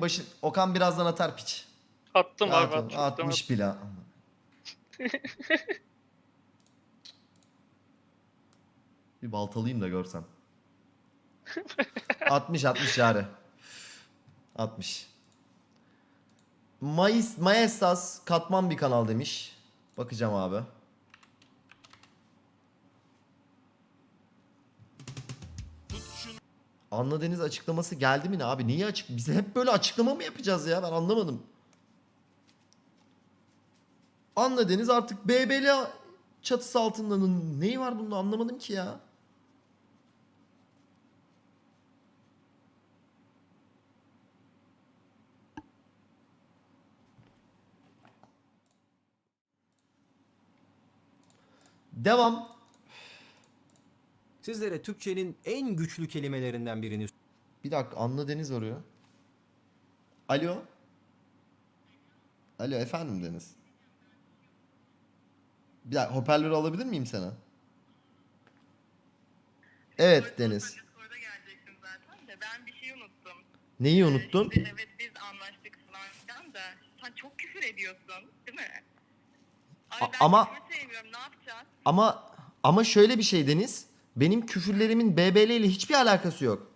başı Okan birazdan atar piç. Attım abi ol, attım. atmış bile. bir baltalayayım da görsen. 60 60 yani. 60. Mayıs, Maestas katman bir kanal demiş. Bakacağım abi. Anla Deniz açıklaması geldi mi ne abi? Niye açık? Biz hep böyle açıklama mı yapacağız ya? Ben anlamadım. Anla Deniz artık BBL çatısı altında n- neyi var bunda anlamadım ki ya. Devam. Sizlere Türkçenin en güçlü kelimelerinden birini Bir dakika Anla Deniz arıyor. Alo. Alo efendim Deniz. Bir dakika hoparlörü alabilir miyim sana? Evet Deniz. Discord'a gelecektim zaten de ben bir şey unuttum. Neyi unuttun? Şimdi evet biz anlaştık falan filan da sen çok küfür ediyorsun değil mi? Abi A- ben ama- sevmiyorum ne yapacağız? Ama ama şöyle bir şey Deniz. Benim küfürlerimin BBL ile hiçbir alakası yok.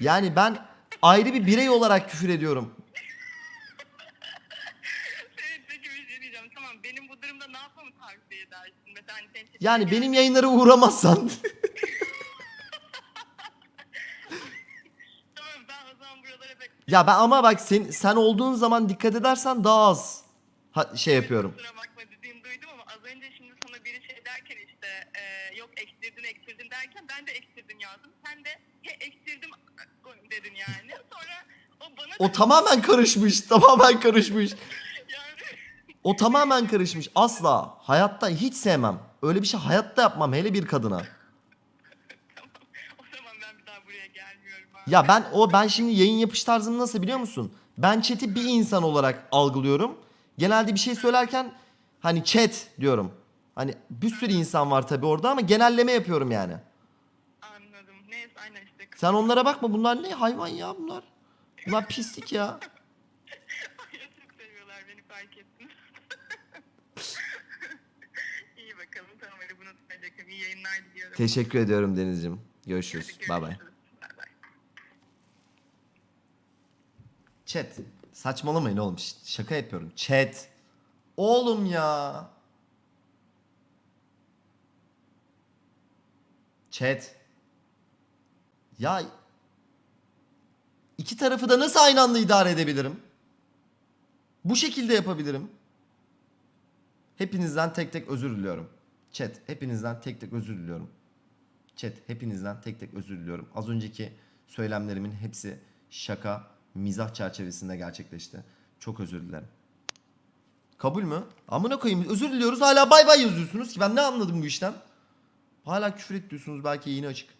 Yani ben ayrı bir birey olarak küfür ediyorum. Evet peki bir şey diyeceğim tamam benim bu durumda ne yapmamı tavsiye edersin? Mesela hani senin için- Yani benim yayınlara uğramazsan Tamam ben o zaman buralara ya ben ama bak sen sen olduğun zaman dikkat edersen daha az ha, şey yapıyorum. Kusura bakma dediğini duydum ama az önce şimdi sana biri şey derken işte e, yok ekstirdin ekstirdin derken ben de ekstirdin yazdım. Sen de he ektirdim dedin yani. Sonra o bana O tamamen karışmış. Tamamen karışmış. yani O tamamen karışmış. Asla. Hayatta hiç sevmem. Öyle bir şey hayatta yapmam hele bir kadına. tamam. O zaman ben bir daha buraya gelmiyorum abi. Ya ben o ben şimdi yayın yapış tarzım nasıl biliyor musun? Ben chat'i bir insan olarak algılıyorum. Genelde bir şey söylerken hani chat diyorum. Hani bir sürü insan var tabii orada ama genelleme yapıyorum yani. Anladım. Neyse aynen işte. Sen onlara bakma bunlar ne hayvan ya bunlar. Bunlar pislik ya. Çok seviyorlar beni fark ettim. İyi bakalım tamam hadi bunu tutmayacakım. İyi yayınlar diliyorum. Teşekkür ediyorum Deniz'ciğim. Görüşürüz. Bay bay. Chat. Saçmalamayın oğlum. Şaka yapıyorum. Chat. Oğlum ya. Chat. Ya iki tarafı da nasıl aynı anda idare edebilirim? Bu şekilde yapabilirim. Hepinizden tek tek özür diliyorum. Chat, hepinizden tek tek özür diliyorum. Chat, hepinizden tek tek özür diliyorum. Az önceki söylemlerimin hepsi şaka, mizah çerçevesinde gerçekleşti. Çok özür dilerim. Kabul mü? Amına koyayım özür diliyoruz hala bay bay yazıyorsunuz ki ben ne anladım bu işten? Hala küfür et diyorsunuz belki yayını açık.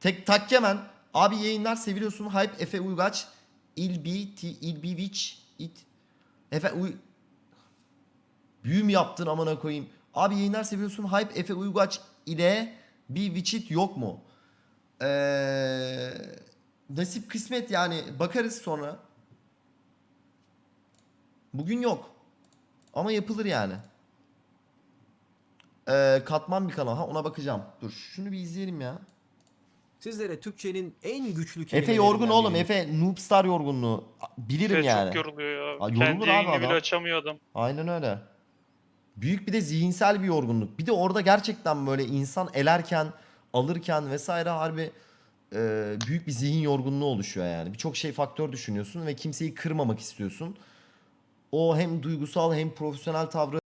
Tek takkemen. Abi yayınlar seviliyorsun. Hype Efe Uygaç. İlbi T İlbiviç it. Efe Uy Büyü mü yaptın amına koyayım? Abi yayınlar seviyorsun. Hype Efe Uygaç ile bir Witchit yok mu? Ee, nasip kısmet yani bakarız sonra. Bugün yok. Ama yapılır yani. Ee, katman bir kanal. Ha ona bakacağım. Dur şunu bir izleyelim ya. sizlere Türkçenin en güçlü Efe kelimelerinden yorgun oğlum. birini- Efe Noobstar yorgunluğu. Bilirim Efe yani. çok yoruluyor ya. Aa, yorulur Kendi abi yayını bile açamıyor adam. Aynen öyle. Büyük bir de zihinsel bir yorgunluk. Bir de orada gerçekten böyle insan elerken, alırken vesaire harbi e, büyük bir zihin yorgunluğu oluşuyor yani. Birçok şey faktör düşünüyorsun ve kimseyi kırmamak istiyorsun. O hem duygusal hem profesyonel tavrı